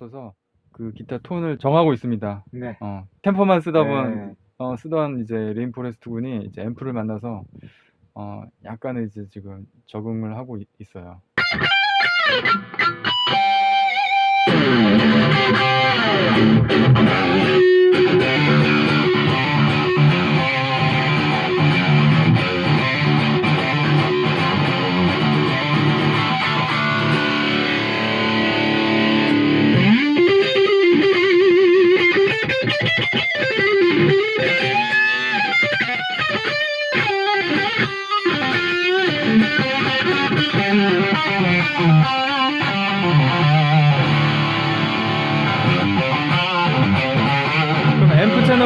없어서 그 기타 톤을 정하고 있습니다. 네. 어, 템포만 쓰다 보면 네. 어, 쓰던 이제 레인포레스트 군이 이제 앰프를 만나서 어, 약간의 이제 지금 적응을 하고 있, 있어요.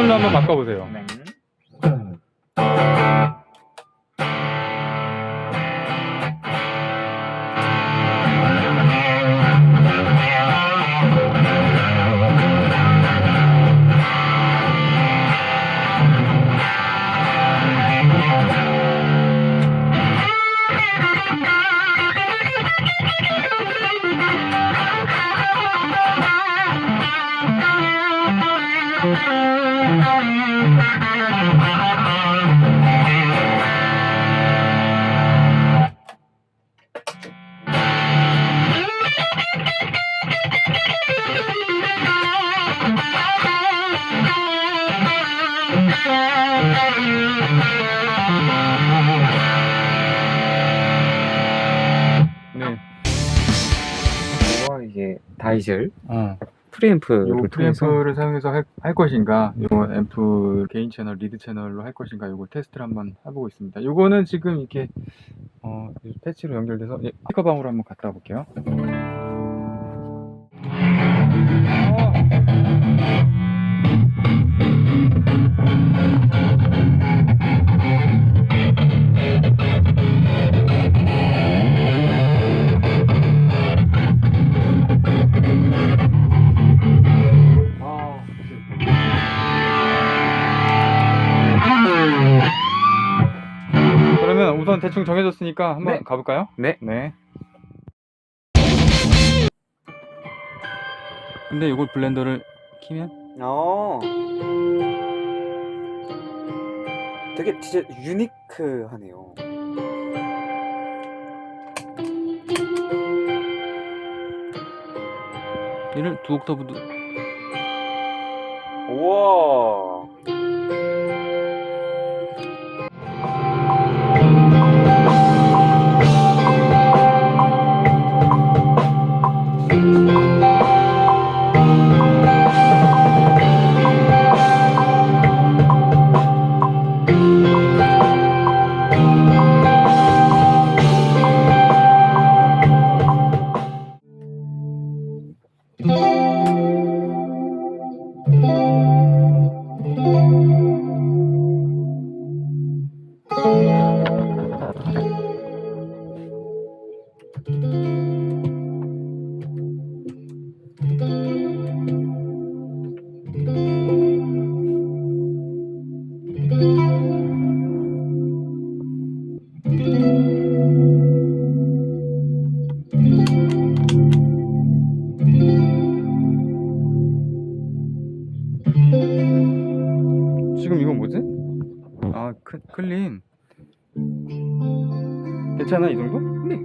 채널로 한번 바꿔보세요. 네. 네. 이 거 이게 다이즐 어. 프리앰프를 요 프리앰프를 사용해서 할, 할 것인가, 요 앰프 개인 채널, 리드 채널로 할 것인가, 요거 테스트를 한번 해보고 있습니다. 요거는 지금 이렇게 어, 패치로 연결돼서 예, 스피커방으로 한번 갔다 볼게요. 우선 대충 정해졌으니까 한번 네. 가볼까요? 네. 네. 근데 이걸 블렌더를 키면 어. 되게 진짜 유니크하네요. 얘를 두 옥타브도 우와. 지금 이건 뭐지? 아 크, 클린 괜찮아 이 정도? 네.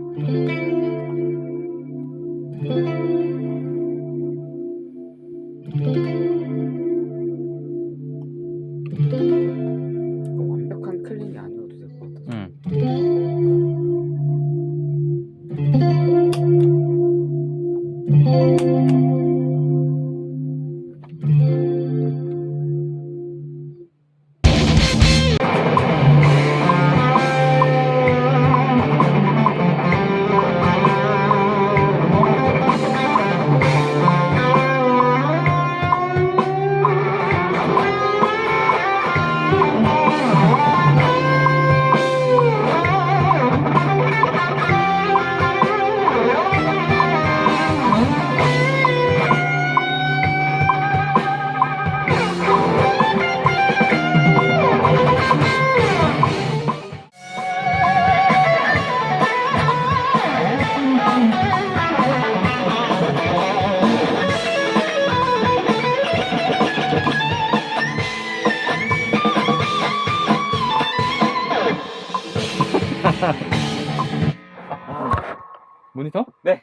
모니터? 네.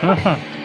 길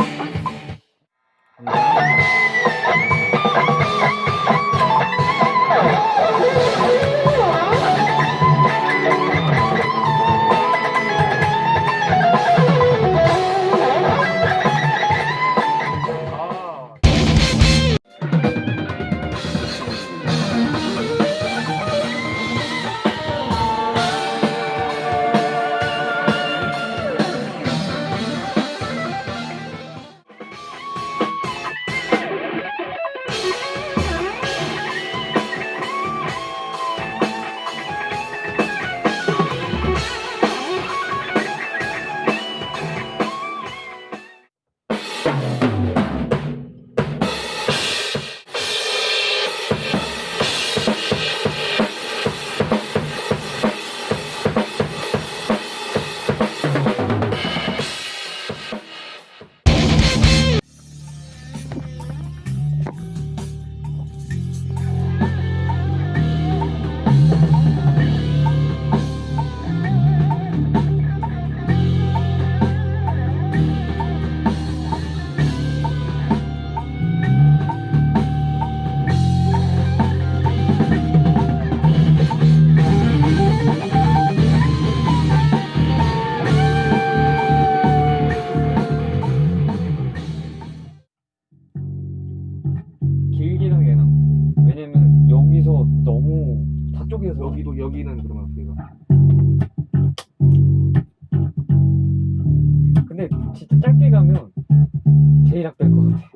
다쪽에서 여기도 여기는 그러면 어떻게 가? 근데 진짜 짧게 가면 제일 악될 것 같아.